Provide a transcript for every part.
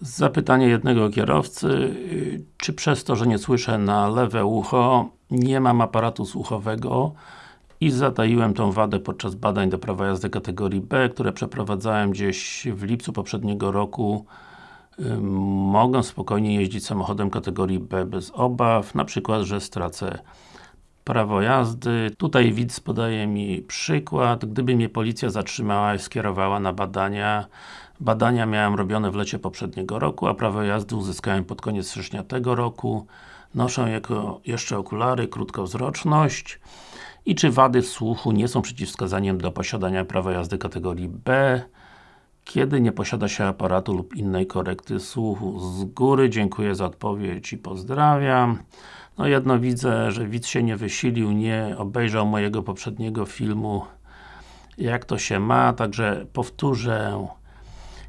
Zapytanie jednego kierowcy, czy przez to, że nie słyszę na lewe ucho, nie mam aparatu słuchowego i zataiłem tą wadę podczas badań do prawa jazdy kategorii B, które przeprowadzałem gdzieś w lipcu poprzedniego roku. Mogę spokojnie jeździć samochodem kategorii B bez obaw, na przykład, że stracę prawo jazdy. Tutaj widz podaje mi przykład, gdyby mnie policja zatrzymała i skierowała na badania Badania miałem robione w lecie poprzedniego roku, a prawo jazdy uzyskałem pod koniec stycznia tego roku. Noszę jako jeszcze okulary, krótkowzroczność i czy wady słuchu nie są przeciwwskazaniem do posiadania prawa jazdy kategorii B kiedy nie posiada się aparatu lub innej korekty słuchu. Z góry dziękuję za odpowiedź i pozdrawiam. No jedno widzę, że widz się nie wysilił, nie obejrzał mojego poprzedniego filmu jak to się ma, także powtórzę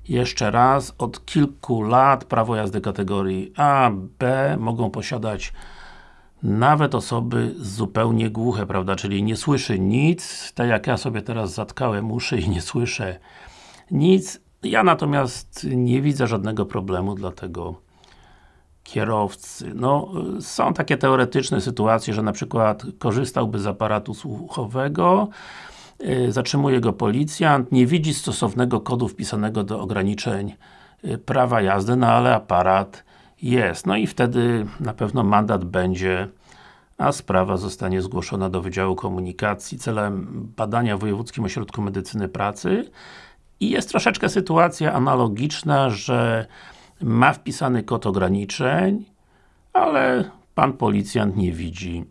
jeszcze raz, od kilku lat prawo jazdy kategorii A, B mogą posiadać nawet osoby zupełnie głuche, prawda, czyli nie słyszy nic, tak jak ja sobie teraz zatkałem uszy i nie słyszę nic. Ja natomiast nie widzę żadnego problemu, dlatego kierowcy. No, są takie teoretyczne sytuacje, że na przykład korzystałby z aparatu słuchowego, Y, zatrzymuje go policjant, nie widzi stosownego kodu wpisanego do ograniczeń y, prawa jazdy, no ale aparat jest. No i wtedy na pewno mandat będzie, a sprawa zostanie zgłoszona do Wydziału Komunikacji celem badania w Wojewódzkim Ośrodku Medycyny Pracy i jest troszeczkę sytuacja analogiczna, że ma wpisany kod ograniczeń, ale Pan policjant nie widzi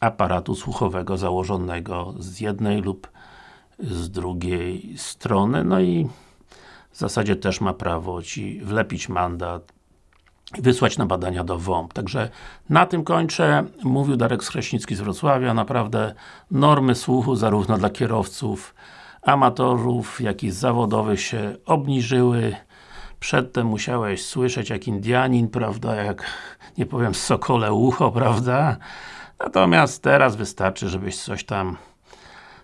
aparatu słuchowego założonego z jednej lub z drugiej strony, no i w zasadzie też ma prawo Ci wlepić mandat wysłać na badania do WOMP. Także na tym kończę. Mówił Darek Skreśnicki z Wrocławia. Naprawdę normy słuchu zarówno dla kierowców amatorów, jak i zawodowych się obniżyły. Przedtem musiałeś słyszeć jak Indianin, prawda, jak nie powiem sokole ucho, prawda? Natomiast teraz wystarczy, żebyś coś tam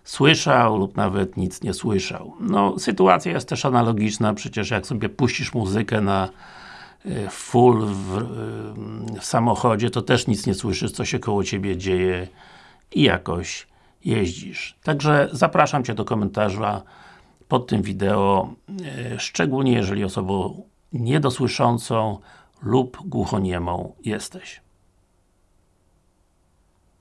słyszał lub nawet nic nie słyszał. No, sytuacja jest też analogiczna, przecież jak sobie puścisz muzykę na e, full w, e, w samochodzie, to też nic nie słyszysz, co się koło Ciebie dzieje i jakoś jeździsz. Także zapraszam Cię do komentarza pod tym wideo, e, szczególnie jeżeli osobą niedosłyszącą lub głuchoniemą jesteś.